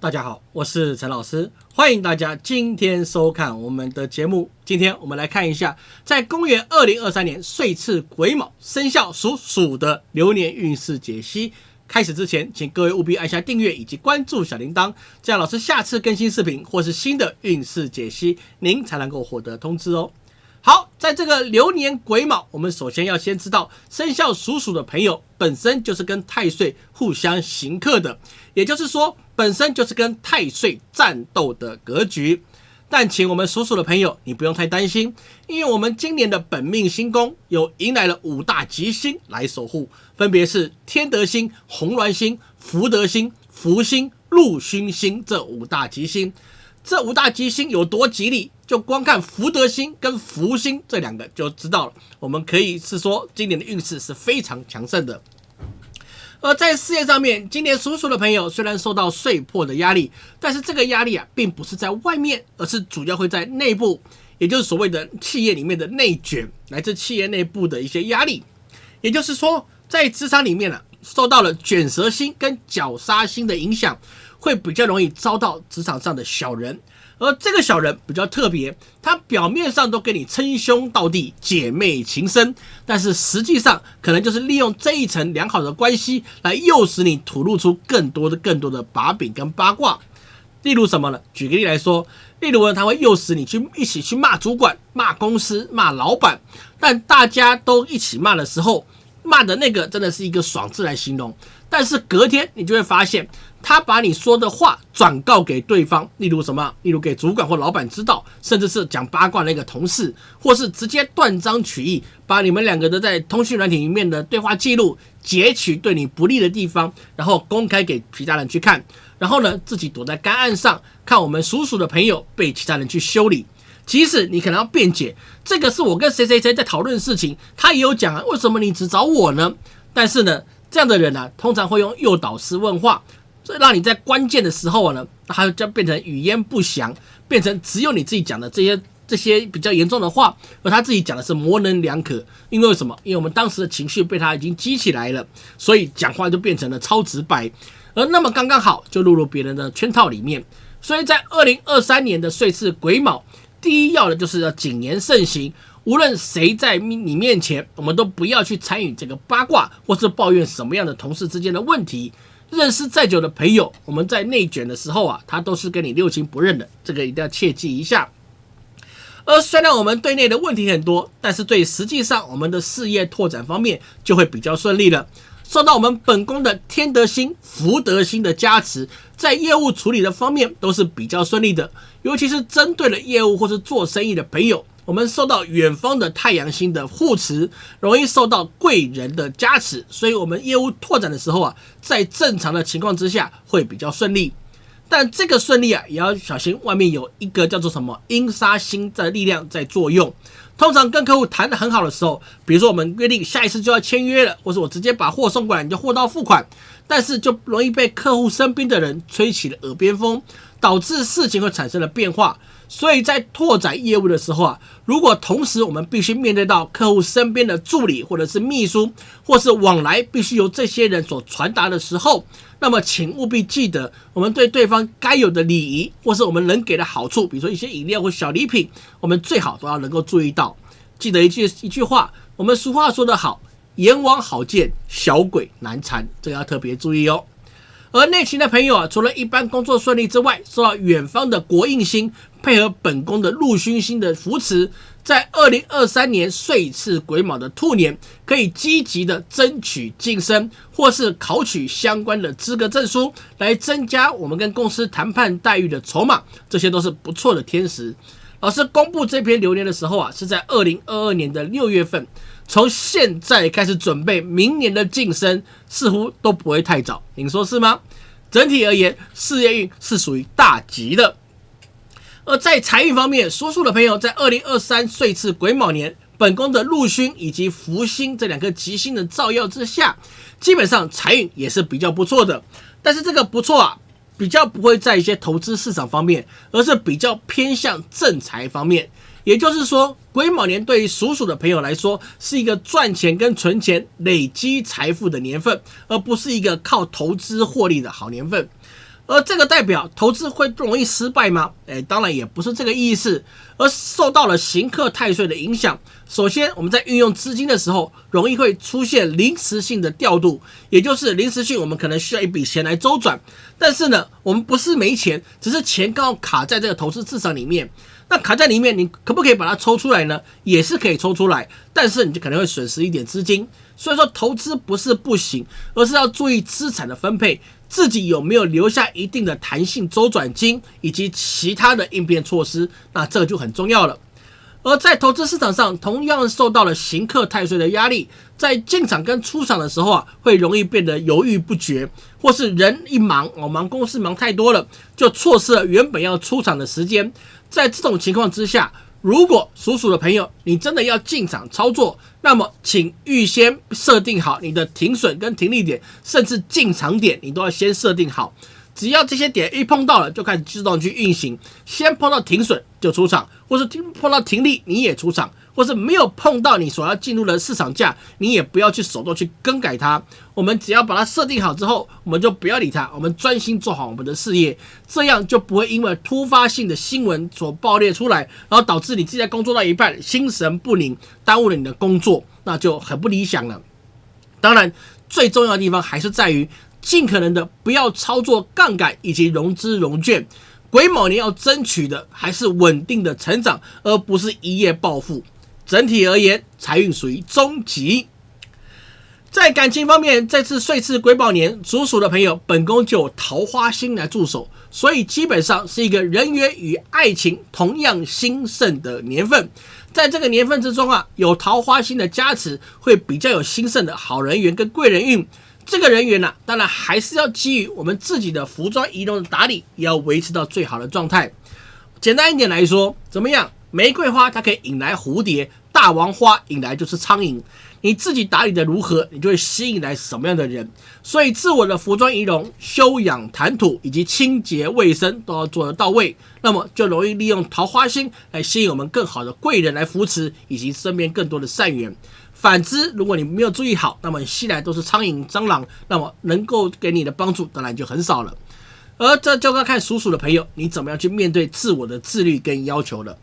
大家好，我是陈老师，欢迎大家今天收看我们的节目。今天我们来看一下，在公元二零二三年岁次癸卯生肖属鼠的流年运势解析。开始之前，请各位务必按下订阅以及关注小铃铛，这样老师下次更新视频或是新的运势解析，您才能够获得通知哦。好，在这个流年癸卯，我们首先要先知道生肖属鼠的朋友本身就是跟太岁互相刑克的，也就是说，本身就是跟太岁战斗的格局。但请我们属鼠的朋友，你不用太担心，因为我们今年的本命星宫有迎来了五大吉星来守护，分别是天德星、红鸾星、福德星、福星、禄勋星这五大吉星。这五大吉星有多吉利？就光看福德星跟福星这两个就知道了。我们可以是说，今年的运势是非常强盛的。而在事业上面，今年属鼠的朋友虽然受到岁破的压力，但是这个压力啊，并不是在外面，而是主要会在内部，也就是所谓的企业里面的内卷，来自企业内部的一些压力。也就是说，在职场里面呢，受到了卷舌星跟绞杀星的影响，会比较容易遭到职场上的小人。而这个小人比较特别，他表面上都跟你称兄道弟、姐妹情深，但是实际上可能就是利用这一层良好的关系来诱使你吐露出更多的、更多的把柄跟八卦。例如什么呢？举个例来说，例如呢，他会诱使你去一起去骂主管、骂公司、骂老板，但大家都一起骂的时候，骂的那个真的是一个爽字来形容，但是隔天你就会发现。他把你说的话转告给对方，例如什么？例如给主管或老板知道，甚至是讲八卦那个同事，或是直接断章取义，把你们两个的在通讯软体里面的对话记录截取对你不利的地方，然后公开给其他人去看，然后呢自己躲在干岸上看我们属鼠的朋友被其他人去修理。即使你可能要辩解，这个是我跟谁谁谁在讨论事情，他也有讲啊，为什么你只找我呢？但是呢，这样的人呢，通常会用诱导式问话。这让你在关键的时候呢，他就变成语焉不详，变成只有你自己讲的这些这些比较严重的话，而他自己讲的是模棱两可。因为什么？因为我们当时的情绪被他已经激起来了，所以讲话就变成了超直白，而那么刚刚好就落入别人的圈套里面。所以在二零二三年的岁次癸卯，第一要的就是要谨言慎行。无论谁在你面前，我们都不要去参与这个八卦，或是抱怨什么样的同事之间的问题。认识再久的朋友，我们在内卷的时候啊，他都是跟你六亲不认的，这个一定要切记一下。而虽然我们对内的问题很多，但是对实际上我们的事业拓展方面就会比较顺利了。受到我们本宫的天德星、福德星的加持，在业务处理的方面都是比较顺利的，尤其是针对了业务或是做生意的朋友。我们受到远方的太阳星的护持，容易受到贵人的加持，所以我们业务拓展的时候啊，在正常的情况之下会比较顺利。但这个顺利啊，也要小心外面有一个叫做什么阴杀星的力量在作用。通常跟客户谈得很好的时候，比如说我们约定下一次就要签约了，或者我直接把货送过来，你就货到付款，但是就容易被客户身边的人吹起了耳边风，导致事情会产生了变化。所以在拓展业务的时候啊，如果同时我们必须面对到客户身边的助理或者是秘书，或是往来必须由这些人所传达的时候，那么请务必记得，我们对对方该有的礼仪，或是我们能给的好处，比如说一些饮料或小礼品，我们最好都要能够注意到。记得一句一句话，我们俗话说得好，阎王好见，小鬼难缠，这个要特别注意哦。而内勤的朋友啊，除了一般工作顺利之外，受到远方的国印星配合本宫的禄勋星的扶持，在二零二三年岁次癸卯的兔年，可以积极的争取晋升，或是考取相关的资格证书，来增加我们跟公司谈判待遇的筹码，这些都是不错的天时。老师公布这篇流年的时候啊，是在二零二二年的六月份。从现在开始准备明年的晋升，似乎都不会太早，您说是吗？整体而言，事业运是属于大吉的。而在财运方面，属鼠的朋友在二零二三岁次癸卯年，本宫的禄勋以及福星这两颗吉星的照耀之下，基本上财运也是比较不错的。但是这个不错啊，比较不会在一些投资市场方面，而是比较偏向正财方面。也就是说，癸卯年对于属鼠的朋友来说，是一个赚钱跟存钱、累积财富的年份，而不是一个靠投资获利的好年份。而这个代表投资会不容易失败吗？哎，当然也不是这个意思，而受到了行克太岁的影响。首先，我们在运用资金的时候，容易会出现临时性的调度，也就是临时性，我们可能需要一笔钱来周转。但是呢，我们不是没钱，只是钱刚好卡在这个投资市场里面。那卡在里面，你可不可以把它抽出来呢？也是可以抽出来，但是你就可能会损失一点资金。所以说，投资不是不行，而是要注意资产的分配。自己有没有留下一定的弹性周转金以及其他的应变措施？那这个就很重要了。而在投资市场上，同样受到了行客太岁的压力，在进场跟出场的时候啊，会容易变得犹豫不决，或是人一忙哦，忙公司忙太多了，就错失了原本要出场的时间。在这种情况之下，如果属鼠的朋友，你真的要进场操作，那么请预先设定好你的停损跟停利点，甚至进场点，你都要先设定好。只要这些点一碰到了，就开始自动去运行。先碰到停损就出场，或是听碰到停利你也出场。或是没有碰到你所要进入的市场价，你也不要去手动去更改它。我们只要把它设定好之后，我们就不要理它，我们专心做好我们的事业，这样就不会因为突发性的新闻所爆裂出来，然后导致你自己在工作到一半心神不宁，耽误了你的工作，那就很不理想了。当然，最重要的地方还是在于尽可能的不要操作杠杆以及融资融券。癸卯年要争取的还是稳定的成长，而不是一夜暴富。整体而言，财运属于中级。在感情方面，这次岁次癸卯年，属鼠的朋友本宫就桃花星来助手，所以基本上是一个人缘与爱情同样兴盛的年份。在这个年份之中啊，有桃花星的加持，会比较有兴盛的好人缘跟贵人运。这个人缘呢，当然还是要基于我们自己的服装仪容的打理，也要维持到最好的状态。简单一点来说，怎么样？玫瑰花它可以引来蝴蝶。大王花引来就是苍蝇，你自己打理的如何，你就会吸引来什么样的人。所以，自我的服装仪容、修养谈吐以及清洁卫生都要做得到位，那么就容易利用桃花星来吸引我们更好的贵人来扶持，以及身边更多的善缘。反之，如果你没有注意好，那么吸来都是苍蝇、蟑螂，那么能够给你的帮助当然就很少了。而这就要看属鼠的朋友，你怎么样去面对自我的自律跟要求了。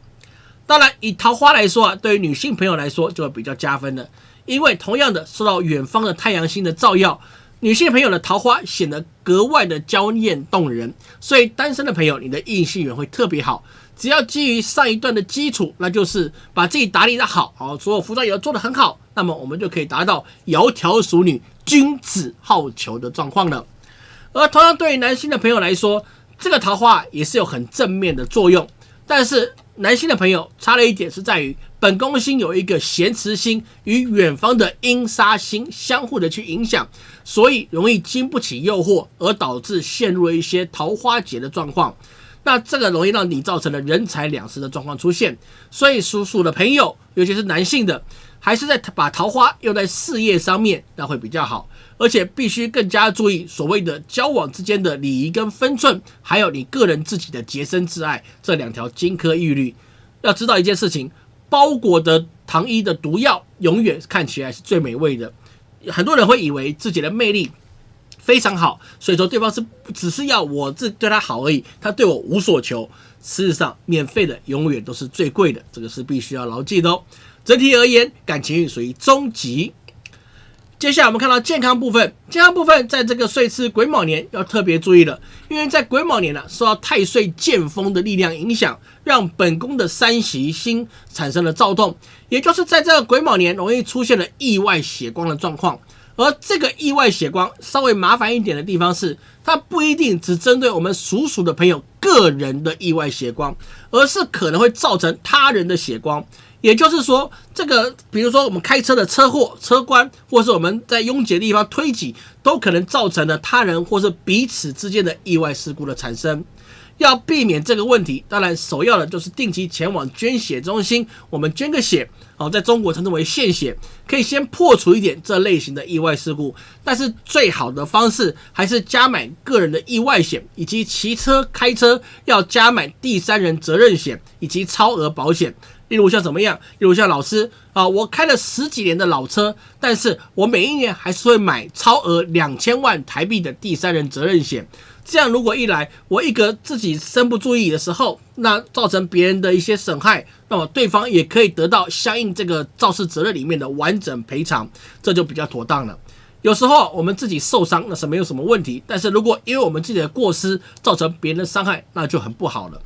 当然，以桃花来说啊，对于女性朋友来说就会比较加分了，因为同样的受到远方的太阳星的照耀，女性朋友的桃花显得格外的娇艳动人。所以单身的朋友，你的异性缘会特别好。只要基于上一段的基础，那就是把自己打理的好，好所有服装也要做得很好，那么我们就可以达到窈窕淑女、君子好逑的状况了。而同样对于男性的朋友来说，这个桃花也是有很正面的作用，但是。男性的朋友差了一点，是在于本宫星有一个咸池星与远方的阴杀星相互的去影响，所以容易经不起诱惑，而导致陷入了一些桃花劫的状况。那这个容易让你造成了人财两失的状况出现。所以属鼠的朋友，尤其是男性的，还是在把桃花用在事业上面，那会比较好。而且必须更加注意所谓的交往之间的礼仪跟分寸，还有你个人自己的洁身自爱这两条金科玉律。要知道一件事情，包裹的糖衣的毒药永远看起来是最美味的。很多人会以为自己的魅力非常好，所以说对方是只是要我这对他好而已，他对我无所求。事实上，免费的永远都是最贵的，这个是必须要牢记的哦。整体而言，感情属于终极。接下来我们看到健康部分，健康部分在这个岁次癸卯年要特别注意了，因为在癸卯年呢，受到太岁剑锋的力量影响，让本宫的三喜星产生了躁动，也就是在这个癸卯年容易出现了意外血光的状况。而这个意外血光稍微麻烦一点的地方是，它不一定只针对我们属鼠的朋友个人的意外血光，而是可能会造成他人的血光。也就是说，这个比如说我们开车的车祸、车关，或是我们在拥挤的地方推挤，都可能造成了他人或是彼此之间的意外事故的产生。要避免这个问题，当然首要的就是定期前往捐血中心，我们捐个血，哦，在中国称之为献血，可以先破除一点这类型的意外事故。但是最好的方式还是加买个人的意外险，以及骑车、开车要加买第三人责任险以及超额保险。例如像怎么样？例如像老师啊，我开了十几年的老车，但是我每一年还是会买超额两千万台币的第三人责任险。这样如果一来，我一个自己身不注意的时候，那造成别人的一些损害，那么对方也可以得到相应这个肇事责任里面的完整赔偿，这就比较妥当了。有时候我们自己受伤那是没有什么问题，但是如果因为我们自己的过失造成别人的伤害，那就很不好了。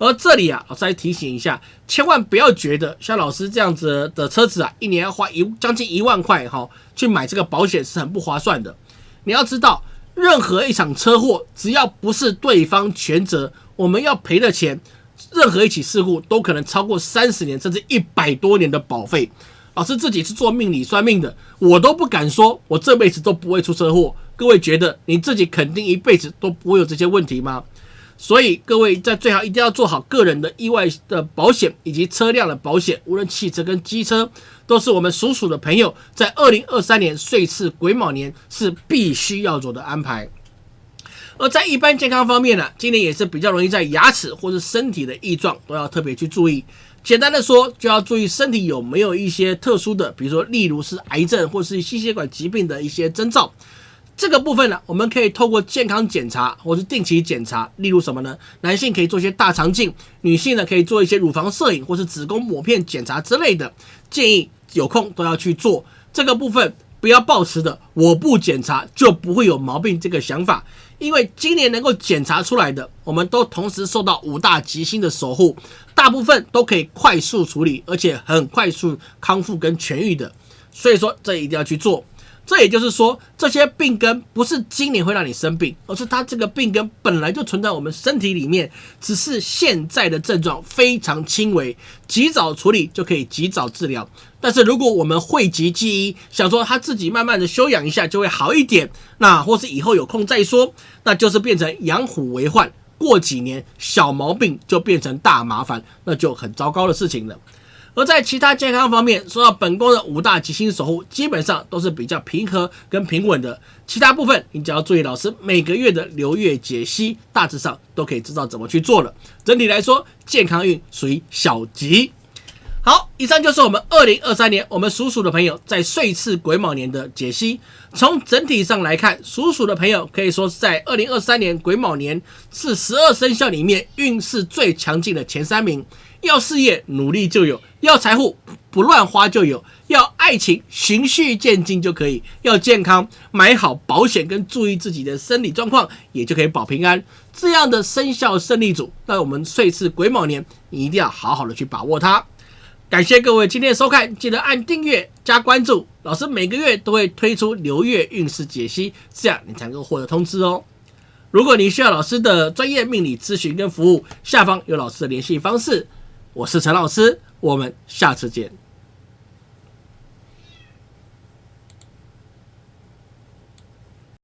而这里啊，老师来提醒一下，千万不要觉得像老师这样子的车子啊，一年要花一将近一万块哈，去买这个保险是很不划算的。你要知道，任何一场车祸，只要不是对方全责，我们要赔的钱，任何一起事故都可能超过三十年甚至一百多年的保费。老师自己是做命理算命的，我都不敢说我这辈子都不会出车祸。各位觉得你自己肯定一辈子都不会有这些问题吗？所以各位在最好一定要做好个人的意外的保险以及车辆的保险，无论汽车跟机车，都是我们属鼠的朋友在二零二三年岁次癸卯年是必须要做的安排。而在一般健康方面呢，今年也是比较容易在牙齿或是身体的异状都要特别去注意。简单的说，就要注意身体有没有一些特殊的，比如说例如是癌症或是心血管疾病的一些征兆。这个部分呢，我们可以透过健康检查或是定期检查，例如什么呢？男性可以做一些大肠镜，女性呢可以做一些乳房摄影或是子宫抹片检查之类的。建议有空都要去做这个部分，不要抱持的我不检查就不会有毛病这个想法，因为今年能够检查出来的，我们都同时受到五大吉星的守护，大部分都可以快速处理，而且很快速康复跟痊愈的，所以说这一定要去做。这也就是说，这些病根不是今年会让你生病，而是它这个病根本来就存在我们身体里面，只是现在的症状非常轻微，及早处理就可以及早治疗。但是如果我们讳疾忌医，想说他自己慢慢的休养一下就会好一点，那或是以后有空再说，那就是变成养虎为患，过几年小毛病就变成大麻烦，那就很糟糕的事情了。而在其他健康方面，说到本宫的五大吉星守护，基本上都是比较平和跟平稳的。其他部分，你只要注意老师每个月的流月解析，大致上都可以知道怎么去做了。整体来说，健康运属于小吉。好，以上就是我们二零二三年我们属鼠的朋友在岁次癸卯年的解析。从整体上来看，属鼠的朋友可以说是在二零二三年癸卯年是十二生肖里面运势最强劲的前三名。要事业努力就有，要财富不乱花就有，要爱情循序渐进就可以，要健康买好保险跟注意自己的生理状况，也就可以保平安。这样的生肖胜利组，那我们岁次癸卯年，你一定要好好的去把握它。感谢各位今天的收看，记得按订阅加关注。老师每个月都会推出流月运势解析，这样你才能够获得通知哦。如果你需要老师的专业命理咨询跟服务，下方有老师的联系方式。我是陈老师，我们下次见。